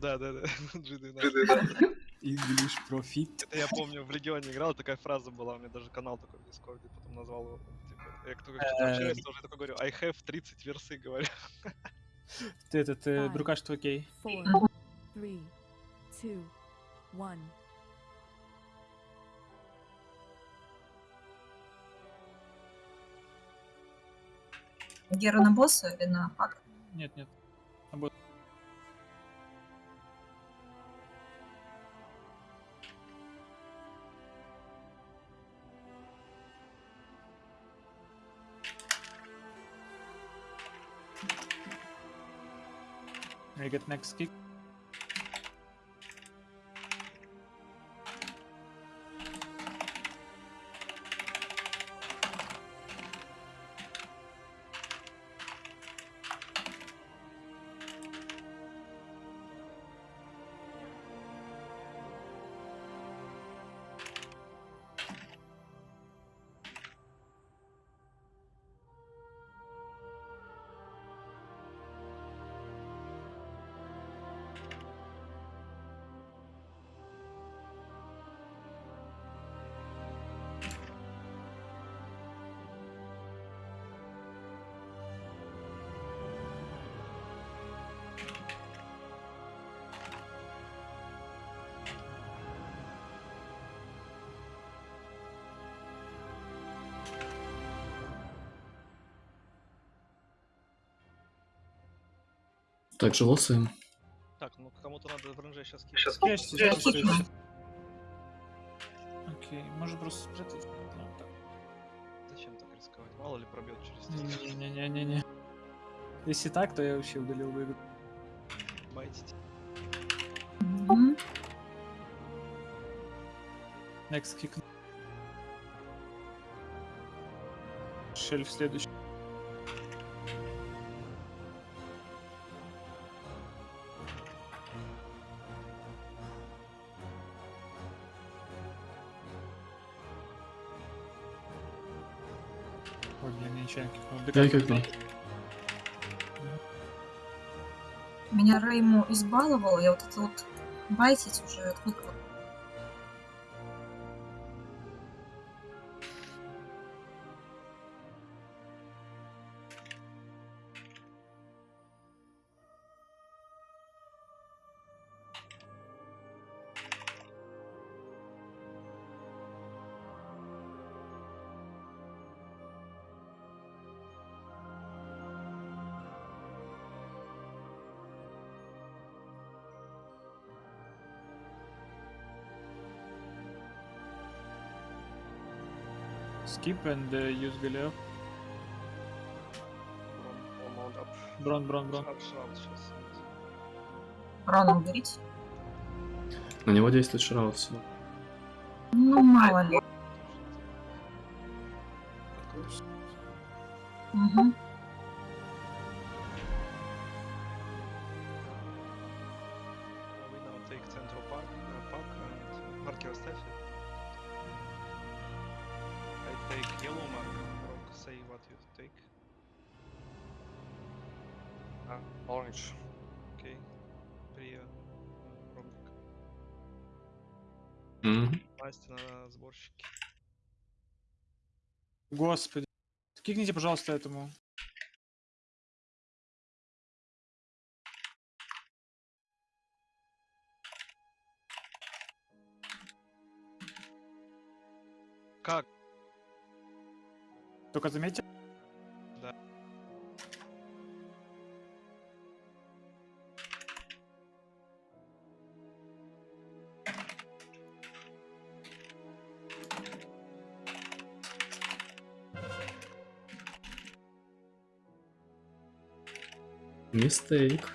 Да, да, да. G12. English Profit. Это я помню, в Легионе играл, такая фраза была, у меня даже канал такой в Дискорде, потом назвал его, типа, я кто как что-то общаюсь, тоже такой говорю, I have 30 версы, говорю. Ты этот, э, друкаш твой окей. four, three, two, one. Гера на босса или на пак? Нет, нет. Get next kick. Так, же лосаем. Так, ну кому-то надо в ренже сейчас Сейчас кидать. Есть, есть, есть. Окей, может просто спрятать. Ну, так. Зачем так рисковать? Мало ли пробьет через стену. Не-не-не-не. Если так, то я вообще удалил бы игру. Байтите. Next kick. Шельф следующий. Кикнул. Я кикнул. Меня Рейму избаловал, я вот это вот байтить уже отвыкла. Skip and uh, use up. Брон, брон, брон. Рано уберите. На него действует шраут все. Ну, мало ли. Мгм. Господи. Кикните, пожалуйста, этому. Как? Только заметьте. Мистейк.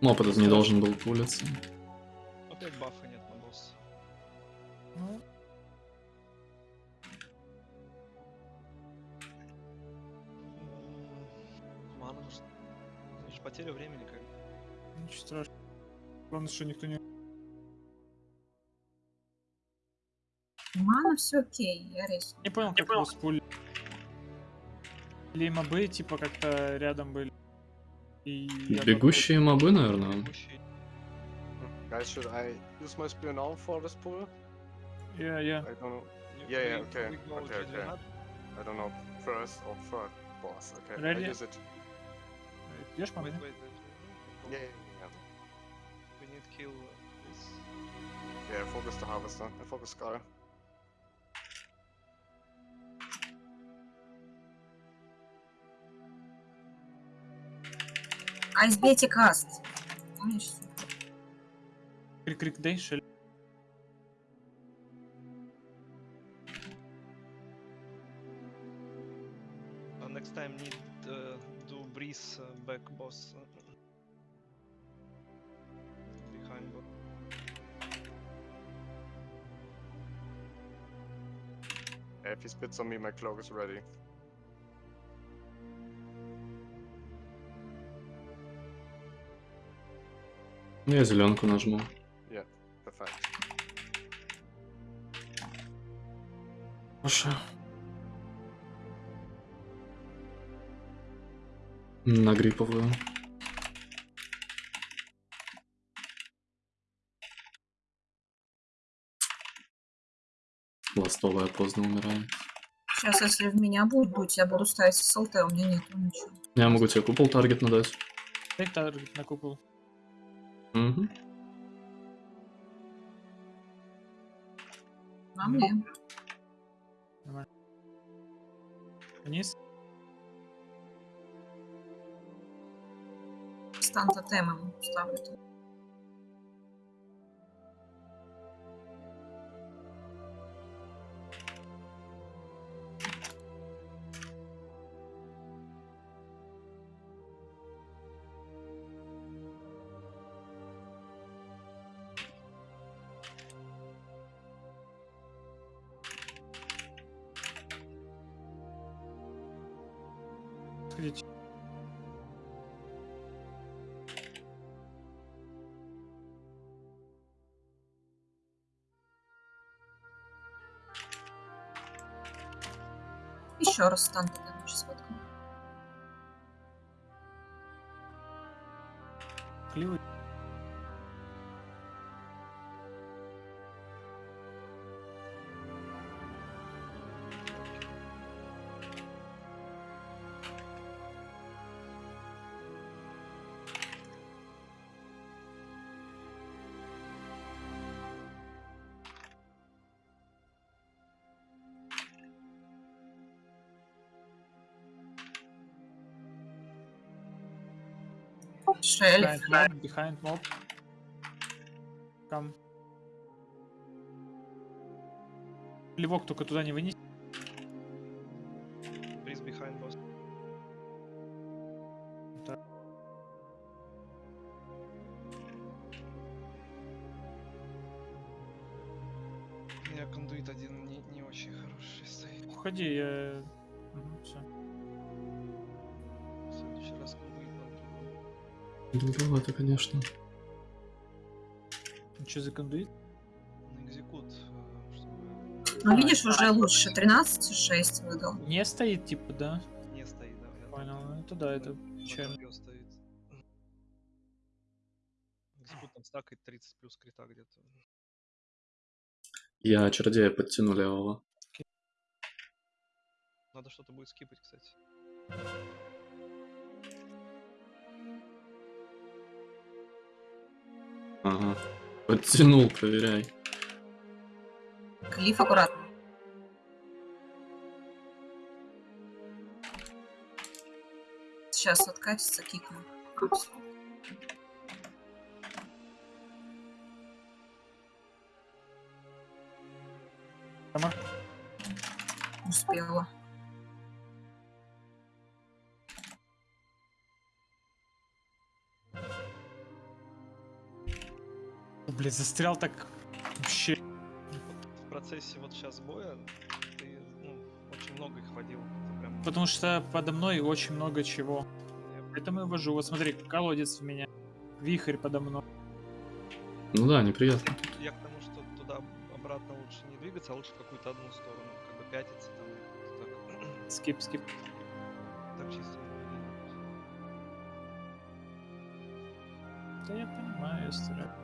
Мопа тут не должен был пулиться. Опять бафа нет на босса. Ну, Мана. Значит, потеря времени как. ничего страшного. Главное, что никто не... все окей, я рейс. Не понял, как его спули. Или мобы, типа, как-то рядом были. И Бегущие мобы, наверное. Guys, should I use my spear now for this pool? Я, я. I don't know. Yeah, yeah, okay, okay, okay. I don't know. First or third boss. Okay, Ready? I use it. Wait, мобы? wait, wait. wait. Yeah, yeah, yeah. We need kill uh, this. Yeah, focus the harvester. I focus Scar. Айсбейте каст. Помнишь? Крик-крик дай, шель. Uh, next time need uh, do breeze uh, back boss. uh, behind boss. Yeah, if he spits on me, my cloak is ready. Я зеленку нажму. Perfect. Хорошо. На гриповую. Ластовая поздно умирает. Сейчас, если в меня будет дуть, я буду ставить СЛТ, у меня нету ничего. Я могу тебе купол таргет надать. Дай таргет на купол. Угу. На мне. Вниз. Стан тотемом ставлю. Еще раз стан тотемом сейчас воткну. Кливый. Шель. Behind mob, behind mob. Come. Плевок только туда не вынеси. Breeze behind boss. У меня кондуит один не, не очень хороший стоит. Уходи, я... Долговато, конечно. Что за кондуит? на экзекут, э, чтобы Ну, видишь, уже лучше. 13,6 выдал. Не стоит, типа, да? не стоит, да. я Понял. Это да, это печально. стоит. Экзекут там стакает 30 плюс крита где-то. Я чародея подтяну левого. Надо что-то будет скипать, кстати. Ага. Подтянул, проверяй. Клифф аккуратно. Сейчас откатится, кикну. Сама? Успела. О, Блядь, застрял так вообще. В процессе вот сейчас боя ты ну, очень много их водил. Это прям Потому что подо мной очень много чего. я Поэтому и вожу. Вот смотри, колодец в меня. Вихрь подо мной. Ну да, неприятно. Я к тому, что туда обратно лучше не двигаться, а лучше в какую-то одну сторону, как бы пятиться там. Так, Скип, скип. так чисто. Да я понимаю, я стараюсь.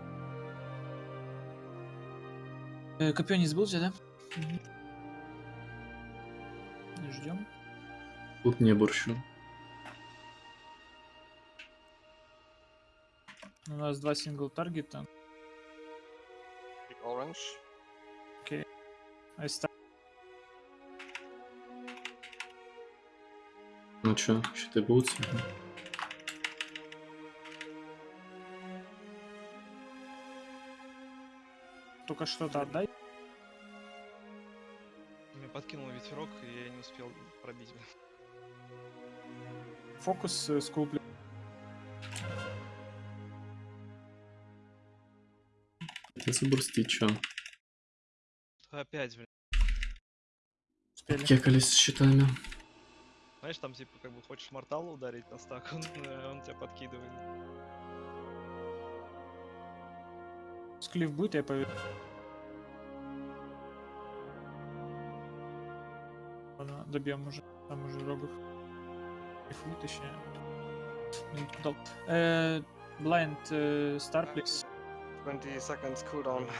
Э, копье не забыл взять, да? Мгм. Ждем. Тут не борщу. У нас два сингл таргета. Orange. I start. Ну чё, щиты будут? Только что-то отдай. Меня подкинул ветерок, и я не успел пробить. Фокус э, скулплю. Это забурсти, чё? Опять, блин. Успели. Кекались с щитами. Знаешь, там типа как бы хочешь морталу ударить на стак, он, э, он тебя подкидывает. Склиф будет, я поверю. Ладно, добьем уже. Там уже. Кайфуй, точнее. Минутку дал. Э, Blind э, Star, please. 20 seconds cooldown.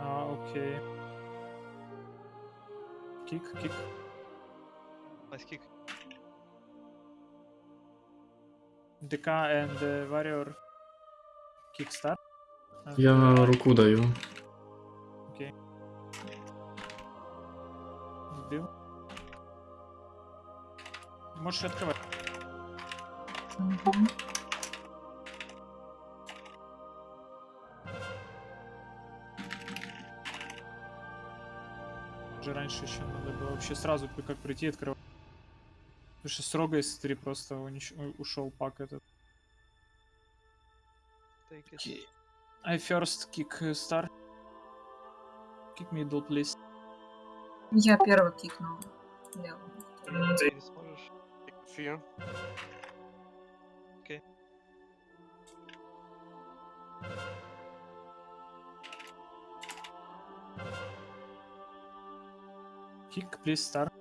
А, окей. Кик, кик. Nice kick. ДК and Warrior. Kick start. Я руку даю. Окей. Сбил. Можешь открывать. Мгм. Уже раньше еще надо было вообще сразу при- как прийти и открывать. Потому что с Рога из 3 просто унич- ушел пак этот. Take it. Окей. I first kick э, star. Kick middle, please. Я первый кикнул. Левым. Ты не сможешь. Fear. Kick, please, star.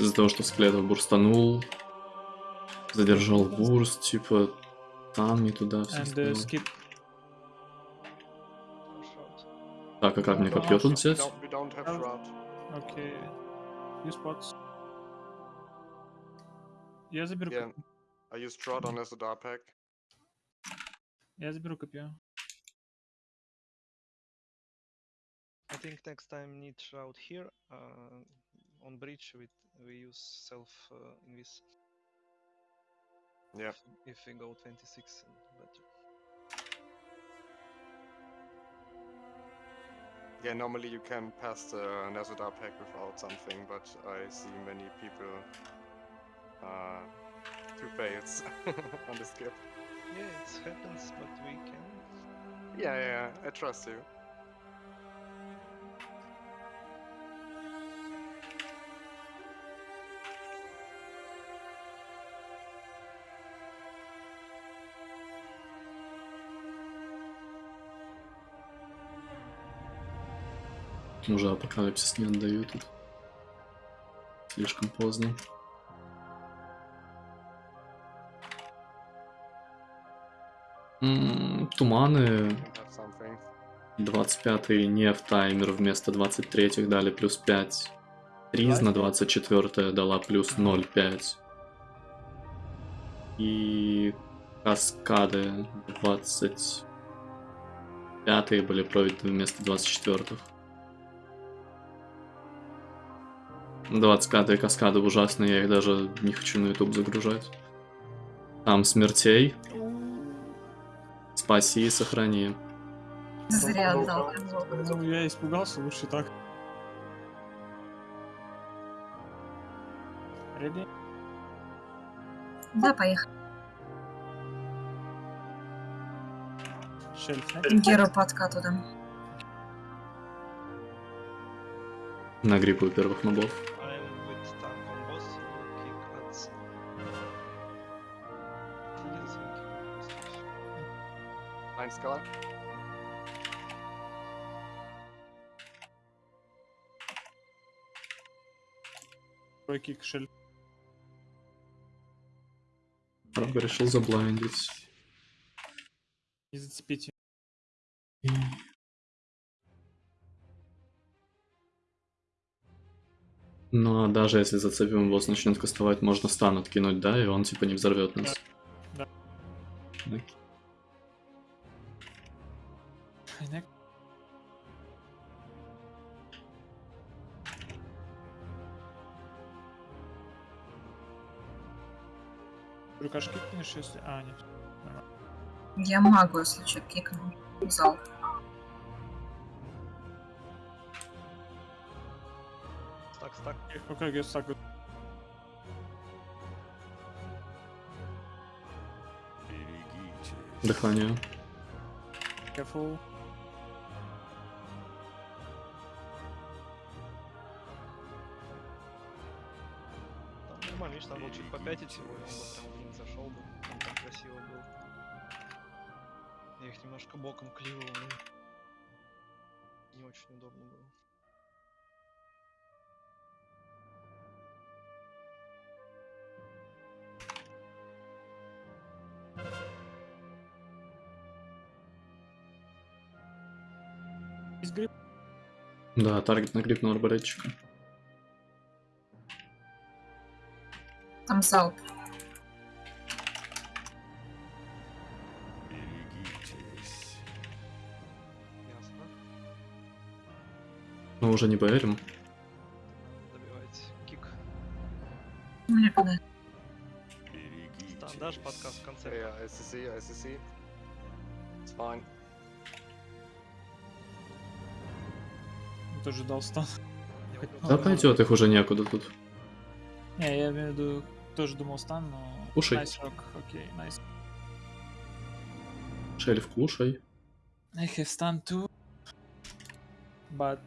Из-за того, что Склетов бурстанул, задержал бурст, типа там не туда все And uh. Так, а как мне копье тут взять? Oh. Окей. Я заберу Yeah. копье. I use shroud on as a dark pack. Я заберу копье. I think next time need shroud here. Uh, on bridge we we use self uh, this. Yeah. If, if we go 26 and better. Yeah, normally you can pass the Nazadar pack without something, but I see many people uh, do fails on the skip. Yeah, it happens, but we can. Yeah, yeah, I trust you. Уже апокалипсис не отдаю тут. Слишком поздно. М, Туманы Have something. 25 не в таймер вместо 23 дали плюс 5. Триз на 24 дала плюс 0,5. И каскады 25 были пройдены вместо 24 25 каскады ужасные, я их даже не хочу на YouTube загружать. Там смертей. Спаси и сохрани. Зря Ну, отдал. Ну, я испугался, лучше так. Ready? Да, поехали. Шельф, нет? Геру по откату дам. Нагрипаю первых мобов. Кик шель. Правда, решил заблайндить. Не зацепите. Ну а даже если зацепим, босс начнет кастовать, можно стан откинуть, да, и он типа не взорвет нас. Да. Окей. Хайнек. Рукашки кинешь, если... А, нет. Я магу, если что, кикну. Зал. Стак, стак. Окей, я сагу. Дыхание. Careful. Видишь, там был чуть попятить его, и он бы прям блин зашел бы. Там так красиво был. Я их немножко боком кливал, ну. Не очень удобно было. Да, таргет на на арбалетчика. Там залп. Но уже не поверим. Добивайте. Кик. Когда? Стан, дашь подкаст в конце? Yeah, SCC, SCC. It's fine. Тоже дал стан. Да пойдет, их уже некуда тут. Не, я имею в виду, тоже думал стан, но... Кушай. Найс рок, окей, найс. Шельф, кушай. I have stun too. But...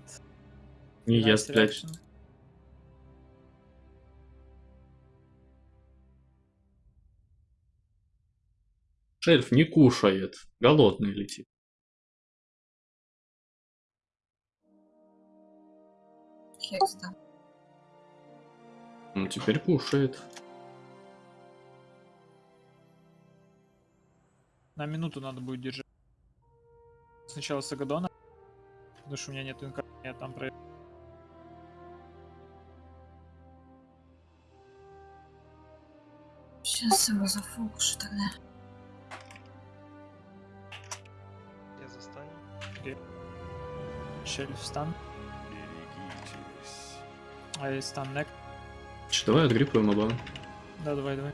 Не nice ест, блядь. Шельф не кушает. Голодный летит. Хекс, да. Ну, теперь кушает. На минуту надо будет держать. Сначала Сагадона. Потому что у меня нет инка, я там про... Сейчас его зафокушу тогда. Я застану. Шельф стан. А я стан нек. Давай отгриппаем оба. Да, давай, давай.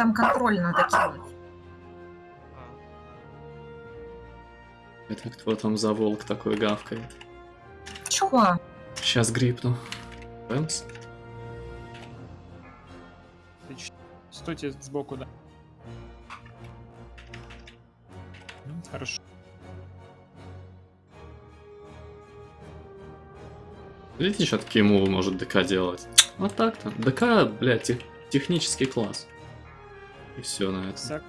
Там контроль надо кинуть. Это кто там за волк такой гавкает? Чего? Сейчас грипну. Ч- Стойте сбоку, да. М, Хорошо. Видите, что такие мувы может ДК делать? Вот так-то. ДК, блядь, тех- технический класс. И все на этом. Сак.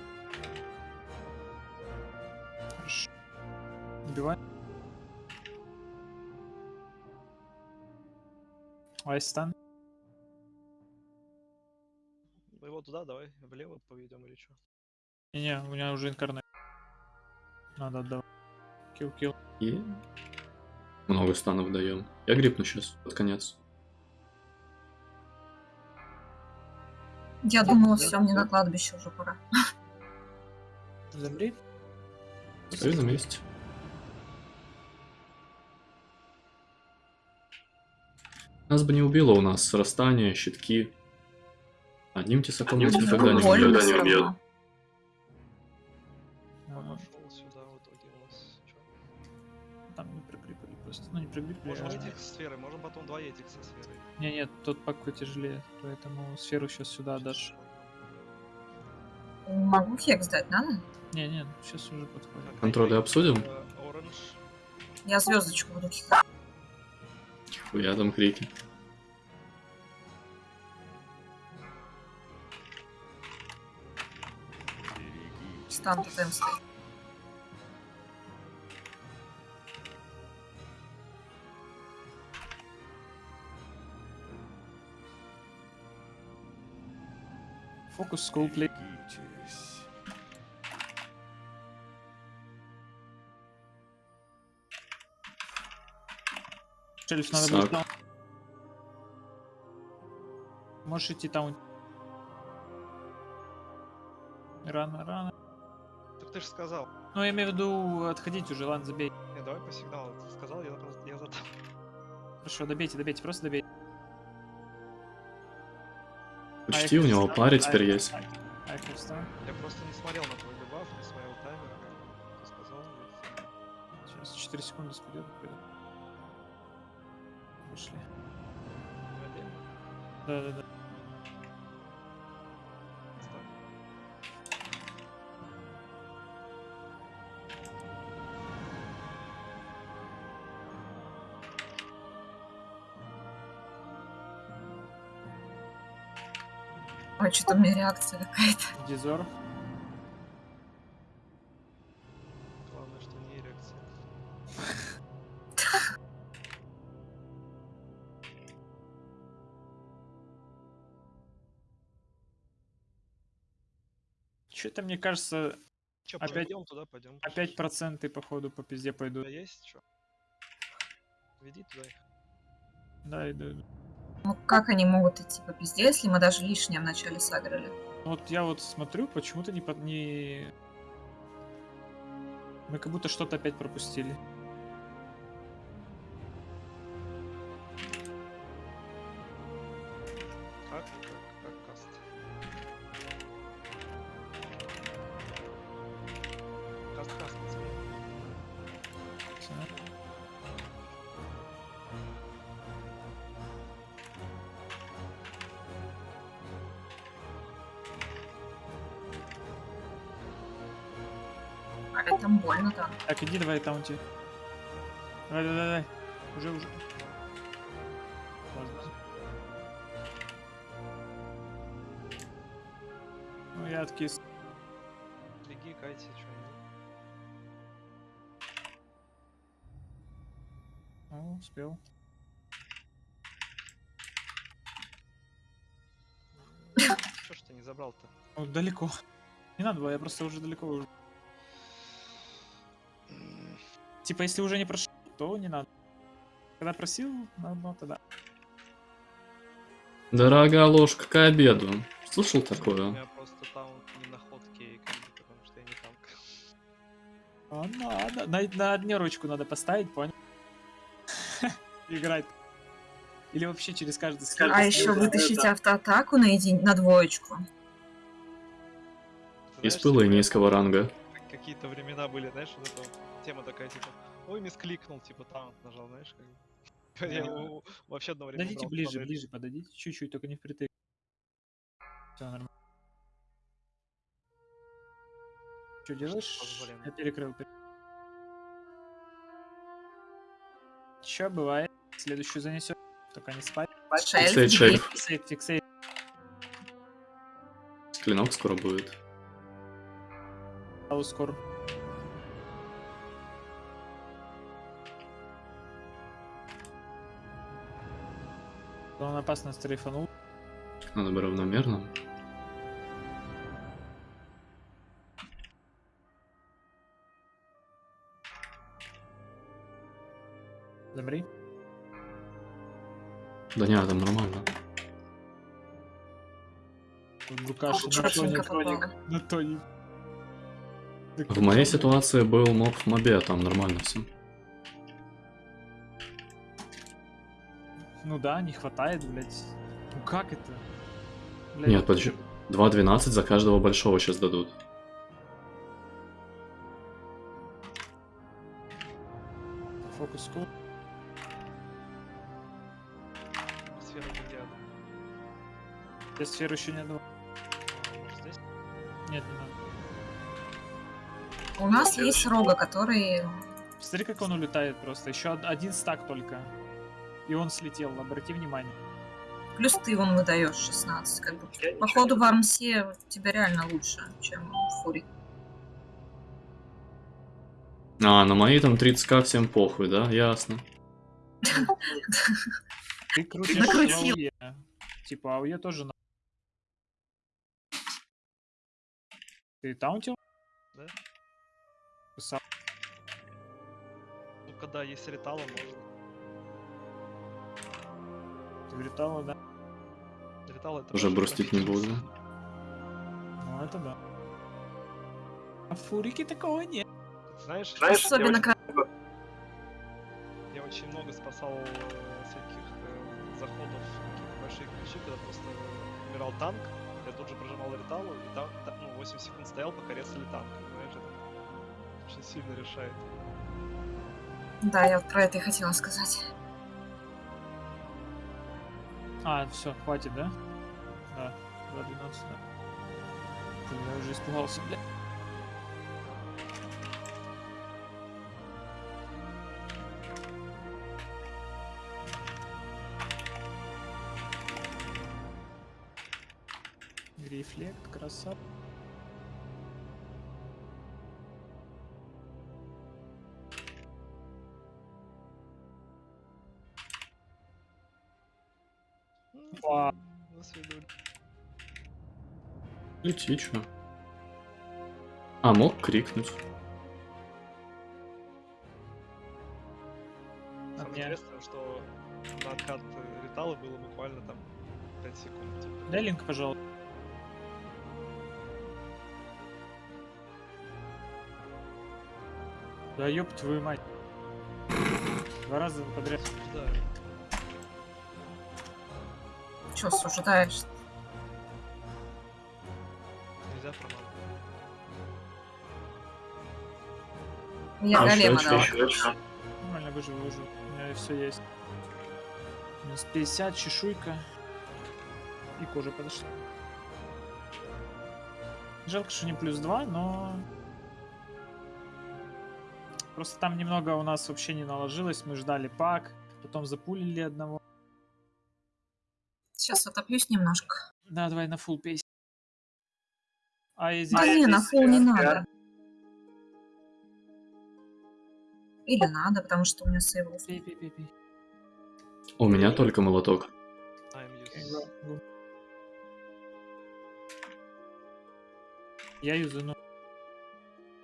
Убивай. Айстан. Его туда давай, влево поведем или что? Не-не, у меня уже инкарнет. Надо отдавать. Килл-килл. И много станов даем. Я грипну сейчас, под конец. Я думала, все, мне на кладбище уже пора. Замри. Стою на месте. Нас бы не убило у нас срастание, щитки. Одним тесаком нас никогда не убьет. Просто. Ну, не прикрепили. Можем а- этих сферы, можем потом два этих со сферой. Не, нет, тот пак потяжелее, поэтому сферу сейчас сюда отдашь. Могу хекс дать, надо? Не, не, сейчас уже подходит. Контроли ай-яй, обсудим? э. Я звездочку буду кидать. Я там крики. Стан тотем стоит. Фокус, скоуплей. Шельф надо будет таун. Можешь идти таун. Рано, рано. Так ты же сказал. Ну, я имею в виду отходить уже, ладно, забей. Не, давай по сигналу. Ты сказал, я просто я задам. Хорошо, добейте, добейте, просто добейте. Учти, у него паре теперь есть. Я просто не смотрел на твой дебаф, не смотрел таймер. Ты сказал. Сейчас 4 секунды спадет. Пошли. Забей. Ой, что-то у меня реакция какая-то. Дизор. Главное, что не эрекция. Что-то мне кажется, Че, Опять- пойдем туда, пойдем. опять проценты походу по пизде пойдут. тебя есть что? Веди туда их. Да, иду, иду. Ну как они могут идти по пизде, если мы даже лишнее вначале сыграли? Ну Вот я вот смотрю, почему-то не, под- не... Мы как будто что-то опять пропустили. Давай таунти. Давай, давай, давай. Уже, уже. Ладно. Ну, я откис. Беги, кайся, что О, успел. Что ж ты не забрал-то? Ну, далеко. Не надо было, я просто уже далеко уже. Типа, если уже не прошел, то не надо. Когда просил, ну, ну тогда. Дорогая ложка к обеду. Слышал У такое? меня просто таунт не на ходке и как бы, потому что я не танк. А, надо. На, на однерочку надо поставить, понял? Играть. Или вообще через каждый скилл. А еще вытащить автоатаку на, един... на двоечку. Из и типа, низкого ранга. как- Какие-то времена были, знаешь, вот эта вот тема такая, типа, ой, мискликнул, типа, таунт нажал, знаешь, как. Я Да. у- вообще одно время Подойдите брал ближе, панель. ближе, подойдите чуть-чуть, только не впритык. Все нормально. Что делаешь? позволено. Я перекрыл. Че бывает? Следующую занесет. Только не спать. Фиксейт шельф. Фиксейт, фиксейт. Клинок скоро будет. Аускор. Он опасно стрейфанул. Надо бы равномерно. Замри. Да не, там нормально. Лукаш на попало. На тоне. В моей ситуации был моб в мобе, там нормально все. Ну да, не хватает, блядь. Ну как это? Блядь, Нет, подожди. 2.12 за каждого большого сейчас дадут. Фокус кул. Сфера Гладиада. Я сферу еще не Может здесь? Нет, не надо. У нас есть рога, который... Смотри, как он улетает просто. Еще од- один стак только. И он слетел, обрати внимание. Плюс ты вон выдаешь 16. Как бы. Походу в Армсе у тебя реально лучше, чем в Фури. А, на мои там 30к всем похуй, да? Ясно. Ты крутишь. Типа АУЕ тоже на... Ты таунтил? Да. Писал. Ну, когда есть ретала, можно. Вылетала, да? Ретал это Уже очень брустить не буду. Ну это да. А фурики такого нет. Знаешь, Особенно как... я очень много спасал э, всяких э, заходов в какие-то большие ключи, когда просто умирал танк, я тут же прожимал реталу, и там, та- ну, 8 секунд стоял, пока резали танк. Знаешь, это очень сильно решает. Да, я вот про это и хотела сказать. А, все, хватит, да? Да, 2.12, да. Я уже испугался, бля. Рефлект, красава. Свидули. Лети, чё? А, мог крикнуть. А Самое мне- интересное, что на откат ретала было буквально там 5 секунд. типа. Дай линк, пожалуйста. Да ёб твою мать. Два раза подряд. Да. Че суждаешь? Нельзя промазать. Я А, голема ещё. Нормально выживу, выживу. У меня все есть. Минус 50, чешуйка. И кожа подошла. Жалко, что не плюс 2, но... Просто там немного у нас вообще не наложилось. Мы ждали пак, потом запулили одного. Сейчас отоплюсь немножко. Да, давай на фул пейс. А я здесь... Да не, на фул не надо. Или надо, потому что у меня сейвл. Пей, пей, пей, пей. У меня только молоток. I'm Окей, used. го, го. Я юзану.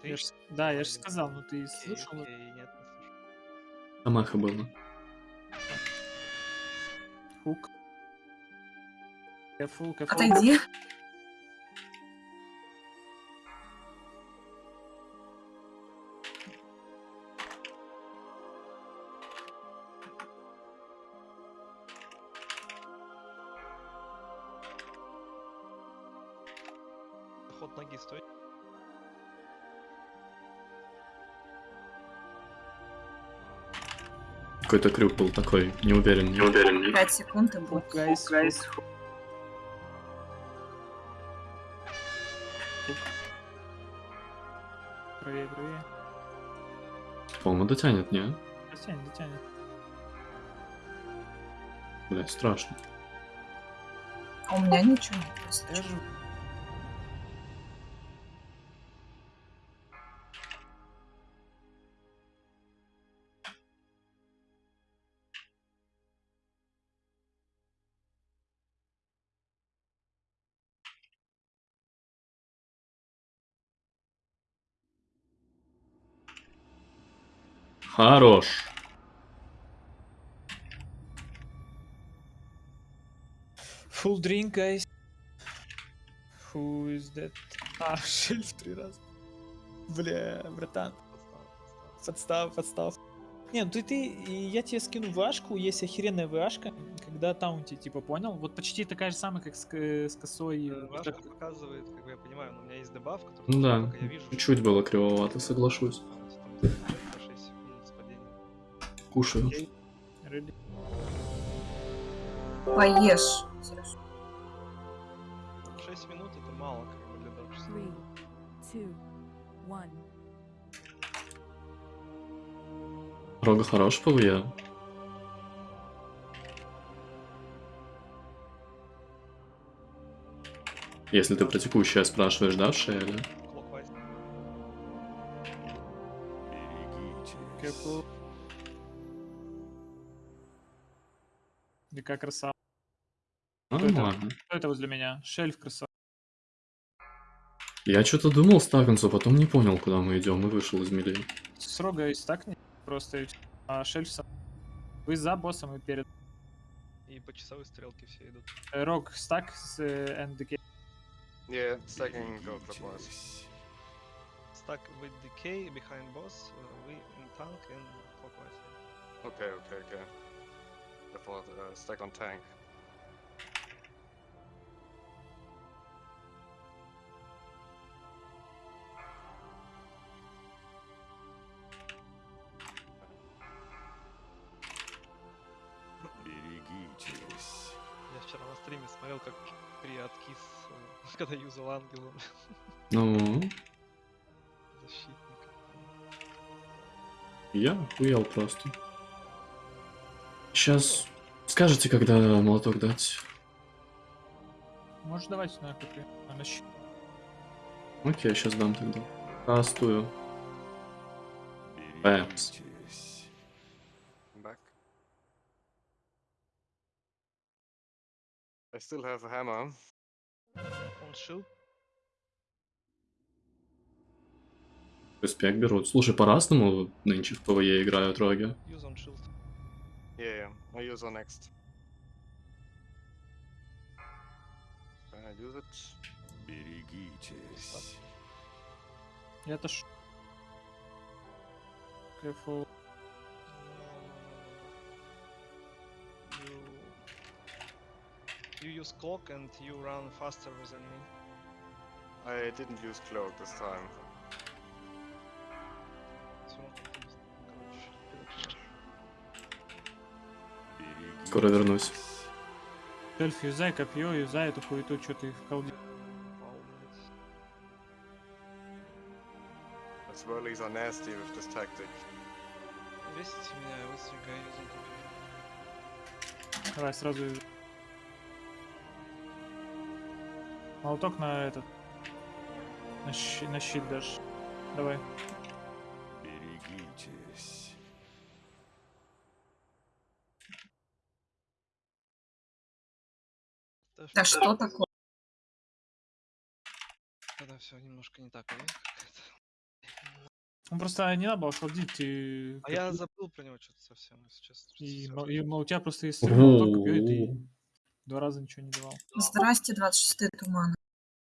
Ты? Я ж- Да, я же сказал, ну ты Окей, слышал? окей, нет, не слышал. Амаха было. Хук. Кэфул, кэфул. Отойди. Ход ноги стоит. Какой-то крюк был такой, не уверен, не уверен. 5 секунд и будет. Дотянет, не? Дотянет, дотянет. Бля, страшно. А у меня ничего нет. если Хорош. Full drink, guys. Who is that? А, шельф три раза. Бля, братан. Подстав, подстав. Не, ну ты, ты, я тебе скину вашку, есть охеренная вашка, когда таунти, типа, понял? Вот почти такая же самая, как с, к- с косой. Э, Ваша так- показывает, как бы я понимаю, но у меня есть дебаф, который Ну да, я вижу, чуть-чуть было кривовато, соглашусь. Кушаю. Поешь. Серёж. 6 минут это мало, как бы для дорожки. Three, two, one. Рога хорош ВЕ. Если ты про текущее спрашиваешь, да, в Шейле? Clockwise. Careful. Дикая красава. Нормально. Кто это возле меня? Шельф красава. Я что-то думал стакнуться, потом не понял, куда мы идем, и вышел из мили. С рога и стакни. Просто а шельф сам. Вы за боссом и перед. И по часовой стрелке все идут. Э, Рог стак с э, NDK. Yeah, stacking go clockwise. Stuck with decay behind boss, uh, we in tank and clockwise. Okay, okay, okay. I thought uh, on tank. Я вчера на стриме смотрел, как при откис, э, когда юзал ангела Ну, защитника. я охуел просто. Сейчас скажете, когда молоток дать. Можешь давать на КП? А, на щит. Окей, сейчас дам тогда. Кастую. Бэмс. Back. I still have a hammer. Он shield, Респект берут. Слушай, по-разному нынче в ПВЕ играют роги. use on shield. Yeah, yeah. I use on next. Can I use it? Я отош... Careful. You you use clock and you run faster than me. I didn't use cloak this time. Скоро вернусь. Шельф, юзай копье, юзай эту хуету, что ты в колде. Swirlies are nasty with this tactic. Весите меня, я юзал копье. Давай сразу. Молоток на этот. На, щи- на щит дашь. Давай. Да что такое? Тогда все немножко не так, а. Ну просто не надо было холдить и... А я забыл про него что-то совсем, если честно. И, мол- и у тебя просто есть молоток, копье, и два раза ничего не давал. Здрасте, 26 тумана.